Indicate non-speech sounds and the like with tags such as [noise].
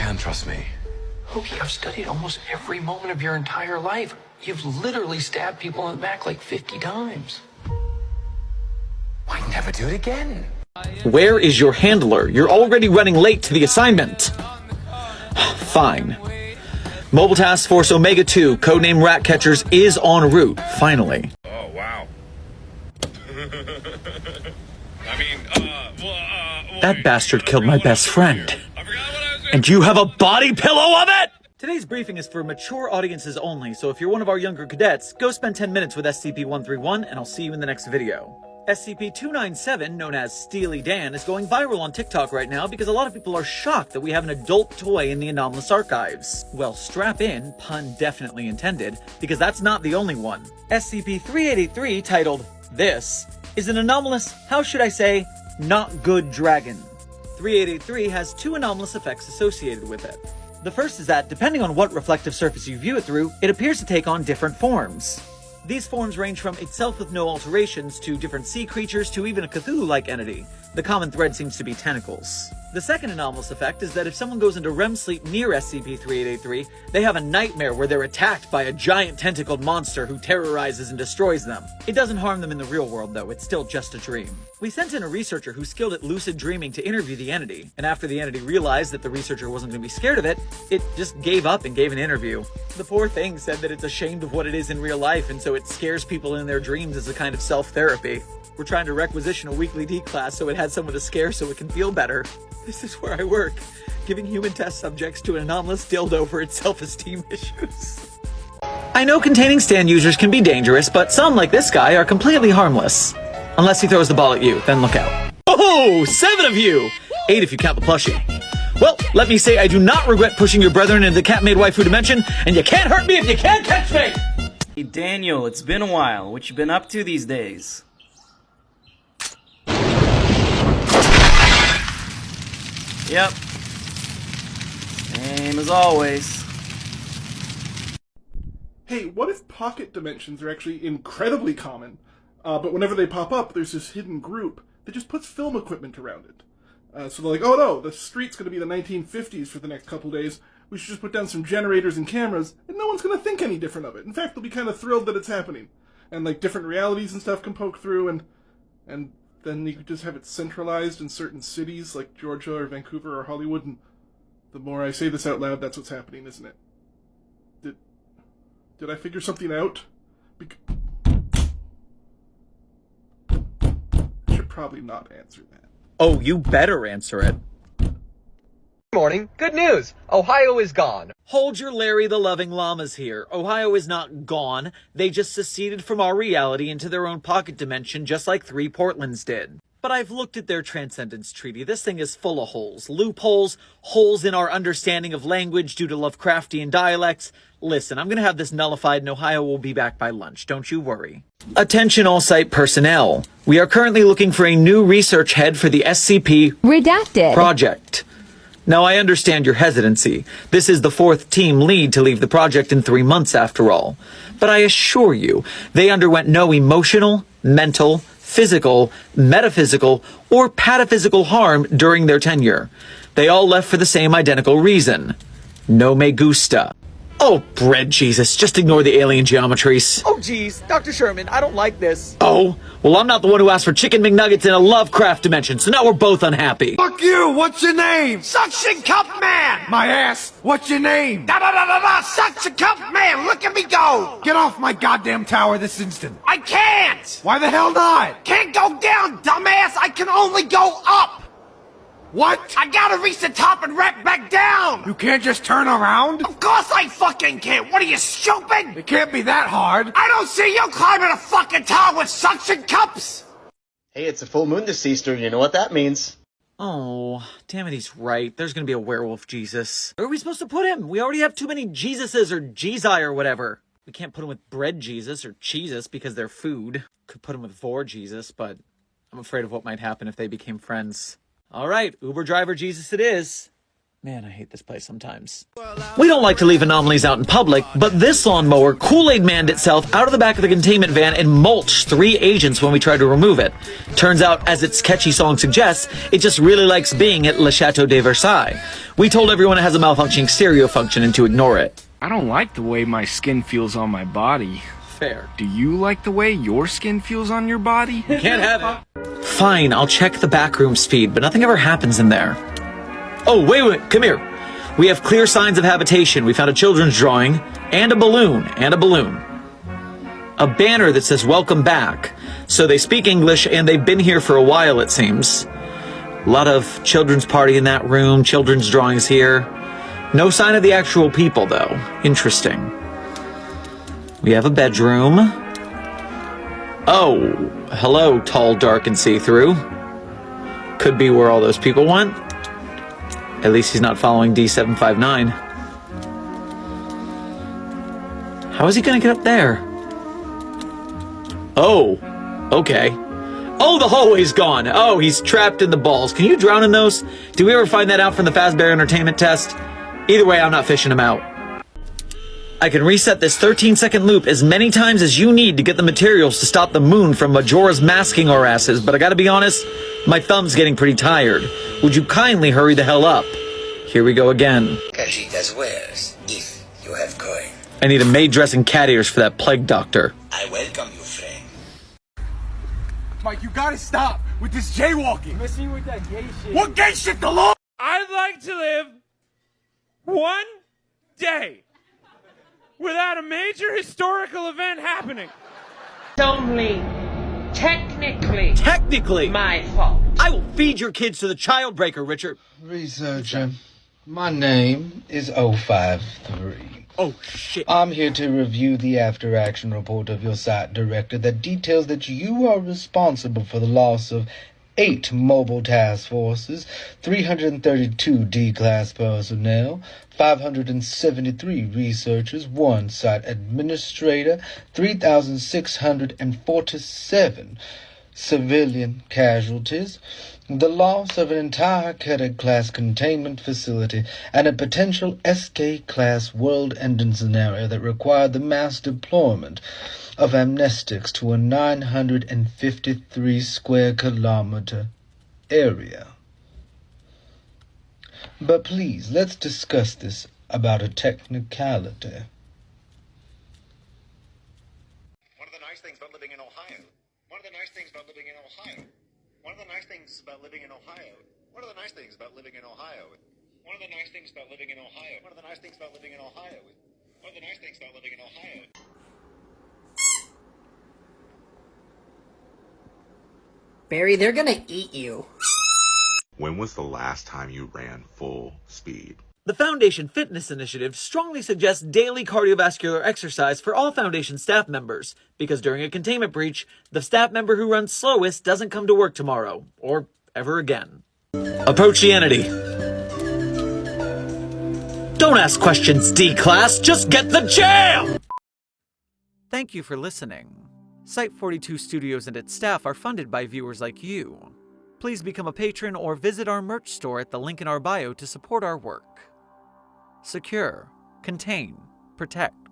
can trust me. Hokey, I've studied almost every moment of your entire life. You've literally stabbed people in the back like 50 times. Why never do it again? Where is your handler? You're already running late to the assignment. [sighs] Fine. Mobile Task Force Omega 2, codename Ratcatchers, is en route, finally. Oh, wow. [laughs] I mean, uh, well, uh, That bastard killed my best friend. And you have a body pillow of it? Today's briefing is for mature audiences only, so if you're one of our younger cadets, go spend 10 minutes with SCP-131, and I'll see you in the next video. SCP-297, known as Steely Dan, is going viral on TikTok right now because a lot of people are shocked that we have an adult toy in the anomalous archives. Well, strap in, pun definitely intended, because that's not the only one. SCP-3883, titled This, is an anomalous, how should I say, not good dragon. 3883 has two anomalous effects associated with it. The first is that, depending on what reflective surface you view it through, it appears to take on different forms. These forms range from itself with no alterations to different sea creatures to even a Cthulhu-like entity. The common thread seems to be tentacles. The second anomalous effect is that if someone goes into REM sleep near SCP-3883, they have a nightmare where they're attacked by a giant tentacled monster who terrorizes and destroys them. It doesn't harm them in the real world though, it's still just a dream. We sent in a researcher who's skilled at lucid dreaming to interview the entity, and after the entity realized that the researcher wasn't going to be scared of it, it just gave up and gave an interview. The poor thing said that it's ashamed of what it is in real life, and so it scares people in their dreams as a kind of self-therapy. We're trying to requisition a weekly D class so it has someone to scare so it can feel better. This is where I work, giving human test subjects to an anomalous dildo for its self-esteem [laughs] issues. I know containing stand users can be dangerous, but some, like this guy, are completely harmless. Unless he throws the ball at you, then look out. Oh, seven of you! Eight if you count the plushie. Well, let me say I do not regret pushing your brethren into the cat-made waifu dimension, and you can't hurt me if you can't catch me! Hey Daniel, it's been a while. What you been up to these days? Yep. Same as always. Hey, what if pocket dimensions are actually incredibly common, uh, but whenever they pop up, there's this hidden group that just puts film equipment around it? Uh, so they're like, oh no, the street's gonna be the 1950s for the next couple days. We should just put down some generators and cameras, and no one's gonna think any different of it. In fact, they'll be kind of thrilled that it's happening. And like different realities and stuff can poke through, and and then you could just have it centralized in certain cities like Georgia or Vancouver or Hollywood. And the more I say this out loud, that's what's happening, isn't it? Did did I figure something out? Bec- I should probably not answer that. Oh, you better answer it. Morning. Good news. Ohio is gone. Hold your Larry the Loving Llamas here. Ohio is not gone. They just seceded from our reality into their own pocket dimension, just like three Portlands did. But I've looked at their Transcendence Treaty. This thing is full of holes. Loopholes, holes in our understanding of language due to Lovecraftian dialects. Listen, I'm gonna have this nullified and Ohio will be back by lunch. Don't you worry. Attention all site personnel. We are currently looking for a new research head for the SCP Redacted. project. Now, I understand your hesitancy. This is the fourth team lead to leave the project in three months, after all. But I assure you, they underwent no emotional, mental, physical, metaphysical, or pataphysical harm during their tenure. They all left for the same identical reason. No me gusta. Oh, bread Jesus, just ignore the alien geometries. Oh, geez. Dr. Sherman, I don't like this. Oh, well, I'm not the one who asked for chicken McNuggets in a Lovecraft dimension, so now we're both unhappy. Fuck you! What's your name? Suction Cup Man! My ass! What's your name? Da da da da da! Suction Cup Man! Look at me go! Get off my goddamn tower this instant! I can't! Why the hell not? Can't go down, dumbass! I can only go up! What? I gotta reach the top and wrap back down! You can't just turn around? Of course I fucking can't! What are you, stupid? It can't be that hard. I don't see you climbing a fucking tower with suction cups! Hey, it's a full moon this Easter. You know what that means. Oh, damn it, he's right. There's gonna be a werewolf Jesus. Where are we supposed to put him? We already have too many Jesuses or Jezi or whatever. We can't put him with bread Jesus or Jesus because they're food. Could put him with Vor Jesus, but I'm afraid of what might happen if they became friends. All right, Uber driver Jesus it is. Man, I hate this place sometimes. We don't like to leave anomalies out in public, but this lawnmower Kool-Aid manned itself out of the back of the containment van and mulched three agents when we tried to remove it. Turns out, as its catchy song suggests, it just really likes being at Le Chateau de Versailles. We told everyone it has a malfunctioning stereo function and to ignore it. I don't like the way my skin feels on my body. Fair. Do you like the way your skin feels on your body? Can't have it. [laughs] Fine, I'll check the backroom speed, but nothing ever happens in there. Oh, wait, wait, come here. We have clear signs of habitation. We found a children's drawing, and a balloon, and a balloon. A banner that says welcome back. So they speak English, and they've been here for a while, it seems. A lot of children's party in that room, children's drawings here. No sign of the actual people, though. Interesting. We have a bedroom. Oh, hello, tall, dark, and see-through. Could be where all those people went. At least he's not following D759. How is he gonna get up there? Oh, okay. Oh, the hallway's gone. Oh, he's trapped in the balls. Can you drown in those? Do we ever find that out from the Fazbear Entertainment test? Either way, I'm not fishing him out. I can reset this 13 second loop as many times as you need to get the materials to stop the moon from Majora's masking our asses, but I gotta be honest, my thumb's getting pretty tired. Would you kindly hurry the hell up? Here we go again. Khajiit has wares, if you have coin. I need a maid dressing cat ears for that plague doctor. I welcome you, friend. Mike, you gotta stop with this jaywalking. Messing with that gay shit. What gay shit, the law? I'd like to live one day without a major historical event happening. It's only technically Technically, my fault. I will feed your kids to the child breaker, Richard. Researcher, my name is 053. Oh, shit. I'm here to review the after action report of your site director that details that you are responsible for the loss of eight mobile task forces, 332 D class personnel, 573 researchers, one site administrator, 3,647 civilian casualties, the loss of an entire cadet class containment facility, and a potential SK class world ending scenario that required the mass deployment of amnestics to a 953 square kilometer area. But please, let's discuss this about a technicality. One of the nice things about living in Ohio. One of the nice things about living in Ohio. One of the nice things about living in Ohio. One of the nice things about living in Ohio. One of the nice things about living in Ohio. One of the nice things about living in Ohio. One of the nice things about living in Ohio. Barry, they're gonna eat you. When was the last time you ran full speed? The Foundation Fitness Initiative strongly suggests daily cardiovascular exercise for all Foundation staff members, because during a containment breach, the staff member who runs slowest doesn't come to work tomorrow, or ever again. Approach the entity. Don't ask questions, D-Class, just get the jam! Thank you for listening. Site 42 Studios and its staff are funded by viewers like you. Please become a patron or visit our merch store at the link in our bio to support our work. Secure, contain, protect.